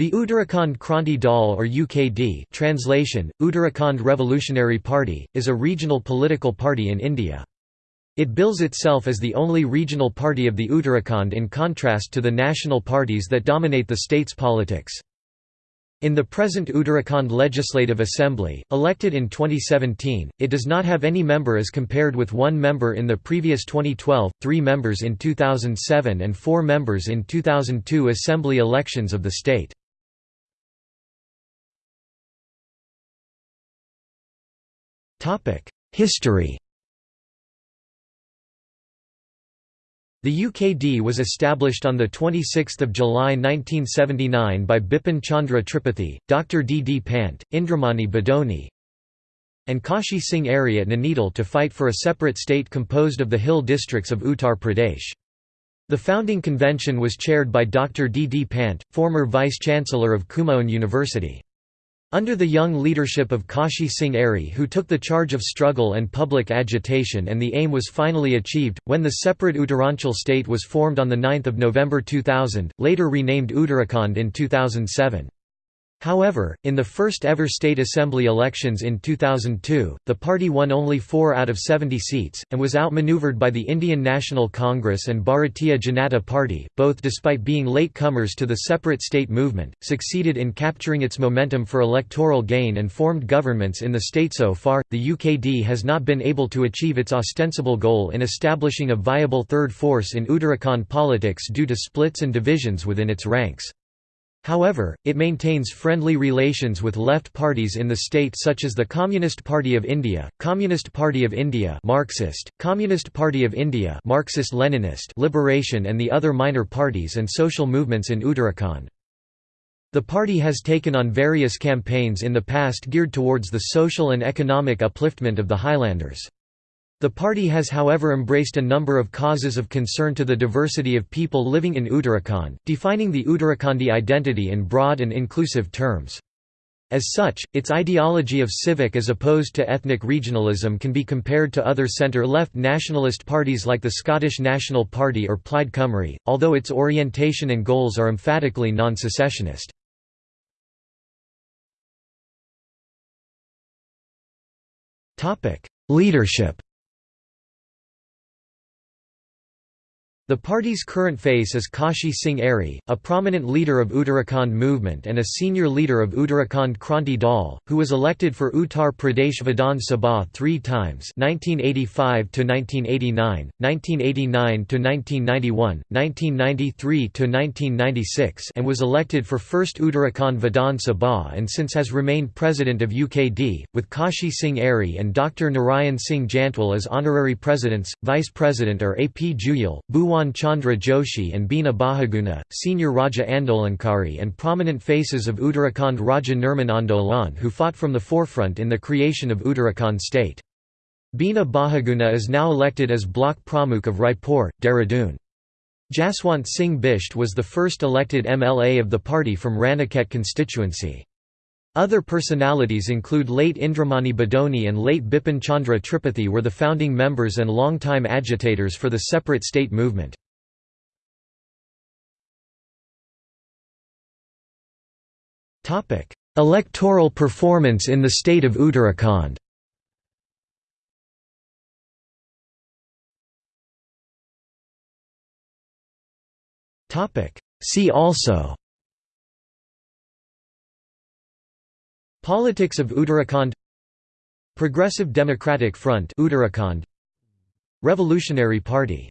The Uttarakhand Kranti Dal or UKD translation, Uttarakhand Revolutionary Party, is a regional political party in India. It bills itself as the only regional party of the Uttarakhand in contrast to the national parties that dominate the state's politics. In the present Uttarakhand Legislative Assembly, elected in 2017, it does not have any member as compared with one member in the previous 2012, three members in 2007 and four members in 2002 assembly elections of the state. History The UKD was established on 26 July 1979 by Bipin Chandra Tripathi, Dr. D. D. Pant, Indramani Badoni, and Kashi Singh Airy at Nainital to fight for a separate state composed of the hill districts of Uttar Pradesh. The founding convention was chaired by Dr. D. D. Pant, former vice-chancellor of Kumaon University. Under the young leadership of Kashi Singh Airy who took the charge of struggle and public agitation and the aim was finally achieved, when the separate Uttaranchal state was formed on 9 November 2000, later renamed Uttarakhand in 2007. However, in the first ever state assembly elections in 2002, the party won only 4 out of 70 seats, and was outmaneuvered by the Indian National Congress and Bharatiya Janata Party, both despite being late-comers to the separate state movement, succeeded in capturing its momentum for electoral gain and formed governments in the state so far. The UKD has not been able to achieve its ostensible goal in establishing a viable third force in Uttarakhand politics due to splits and divisions within its ranks. However, it maintains friendly relations with left parties in the state such as the Communist Party of India, Communist Party of India Marxist, Communist Party of India Marxist-Leninist Liberation and the other minor parties and social movements in Uttarakhand. The party has taken on various campaigns in the past geared towards the social and economic upliftment of the Highlanders. The party has however embraced a number of causes of concern to the diversity of people living in Uttarakhand, defining the Uttarakhandi identity in broad and inclusive terms. As such, its ideology of civic as opposed to ethnic regionalism can be compared to other centre-left nationalist parties like the Scottish National Party or Plaid Cymru, although its orientation and goals are emphatically non-secessionist. Leadership The party's current face is Kashi Singh Airy, a prominent leader of Uttarakhand movement and a senior leader of Uttarakhand Kranti Dal, who was elected for Uttar Pradesh Vidhan Sabha three times 1985–1989, 1989–1991, 1993–1996 and was elected for first Uttarakhand Vidhan Sabha and since has remained president of UKD, with Kashi Singh Airy and Dr. Narayan Singh Jantwal as honorary presidents, vice president are AP Juyal, Bhuwan Bhuwan Chandra Joshi and Bina Bahuguna, senior Rajya Andolankari and prominent faces of Uttarakhand Rajya Nirman Andolan who fought from the forefront in the creation of Uttarakhand state. Bina Bahuguna is now elected as Bloc Pramukh of Raipur, Dehradun. Jaswant Singh Bisht was the first elected MLA of the party from Ranikhet constituency. Other personalities include late Indramani Badoni and late Bipin Chandra Tripathi were the founding members and long-time agitators for the separate state movement. Electoral performance in the state of Uttarakhand. See also Politics of Uttarakhand Progressive Democratic Front Uttarakhand. Revolutionary Party